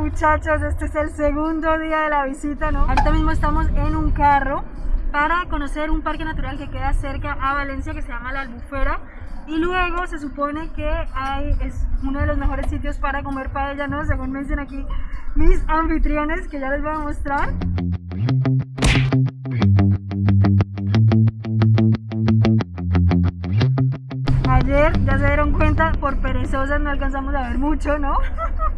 muchachos, este es el segundo día de la visita, ¿no? Ahorita mismo estamos en un carro para conocer un parque natural que queda cerca a Valencia que se llama La Albufera y luego se supone que hay, es uno de los mejores sitios para comer paella, ¿no? Según me dicen aquí mis anfitriones que ya les voy a mostrar. Ayer ya se dieron cuenta, por perezosas no alcanzamos a ver mucho, ¿no?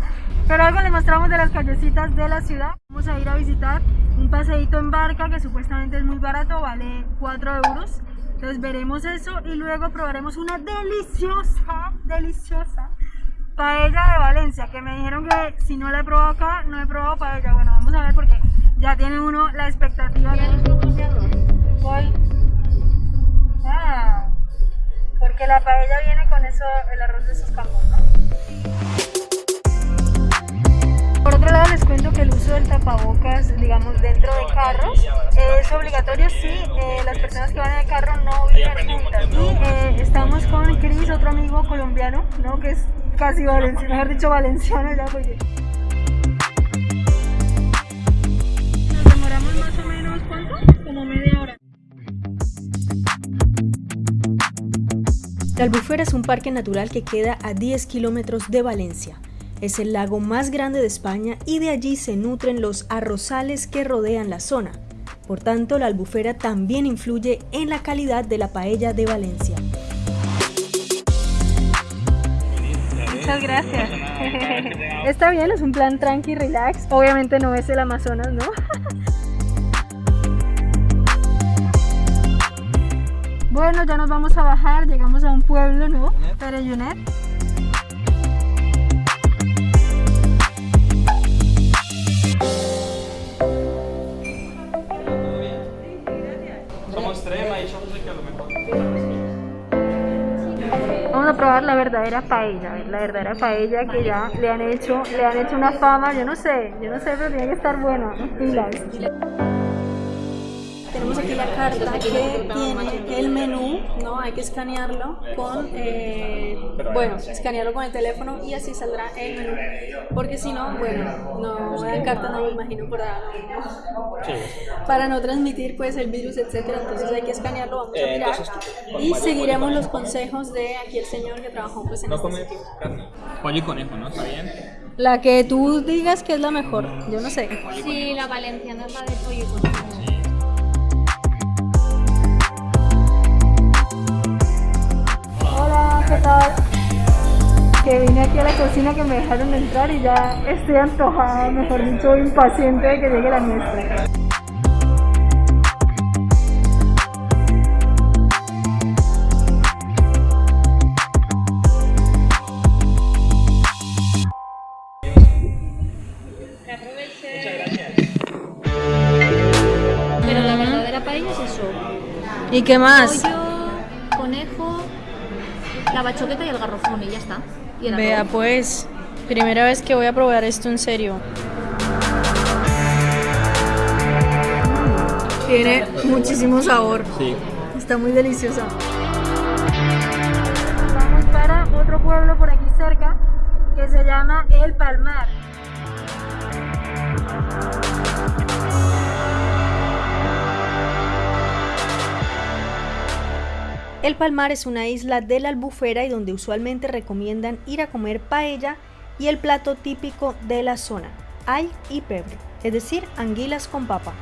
Pero algo les mostramos de las callecitas de la ciudad. Vamos a ir a visitar un paseíto en barca que supuestamente es muy barato, vale 4 euros. Entonces veremos eso y luego probaremos una deliciosa, deliciosa paella de Valencia, que me dijeron que si no la he probado acá, no he probado paella. Bueno, vamos a ver porque ya tiene uno la expectativa. Voy. Ah, porque la paella viene con eso, el arroz de esos campos, ¿no? Por otro lado les cuento que el uso del tapabocas, digamos, dentro de carros es obligatorio si eh, las personas que van en el carro no viven juntas. Y eh, estamos con Cris, otro amigo colombiano, ¿no? que es casi valenciano, mejor dicho valenciano ya porque... Nos demoramos más o menos, ¿cuánto? Como media hora. La Albufera es un parque natural que queda a 10 kilómetros de Valencia. Es el lago más grande de España y de allí se nutren los arrozales que rodean la zona. Por tanto, la albufera también influye en la calidad de la paella de Valencia. Muchas gracias. Está bien, es un plan tranqui, relax. Obviamente no es el Amazonas, ¿no? Bueno, ya nos vamos a bajar, llegamos a un pueblo, ¿no? Pereyunet. Vamos a probar la verdadera paella, la verdadera paella que ya le han hecho, le han hecho una fama, yo no sé, yo no sé, pero tiene que estar buena. Tenemos aquí la carta que tiene el menú, ¿no? Hay que escanearlo con, eh, bueno, escanearlo con el teléfono y así saldrá el menú. Porque si no, bueno, no, la carta no me imagino para, para no transmitir pues el virus, etcétera. Entonces hay que escanearlo, vamos a Eh, mirar y seguiremos los consejos de aquí el señor que trabajó pues en No este come carne. Pollo y conejo, ¿no? ¿Está bien? La que tú digas que es la mejor, yo no sé. Sí, la valenciana es la de pollo y conejo. Que vine aquí a la cocina que me dejaron entrar y ya estoy antojada, mejor dicho, impaciente de que llegue la nuestra. Pero la verdadera paella es eso. ¿Y qué más? Pollo, conejo, la bachoqueta y el garrofón y ya está. Y Vea, pues, primera vez que voy a probar esto en serio. Tiene muchísimo sabor. Sí. Está muy deliciosa. Vamos para otro pueblo por aquí cerca que se llama El Palmar. El Palmar es una isla de la Albufera y donde usualmente recomiendan ir a comer paella y el plato típico de la zona, ay y pebre, es decir, anguilas con papa.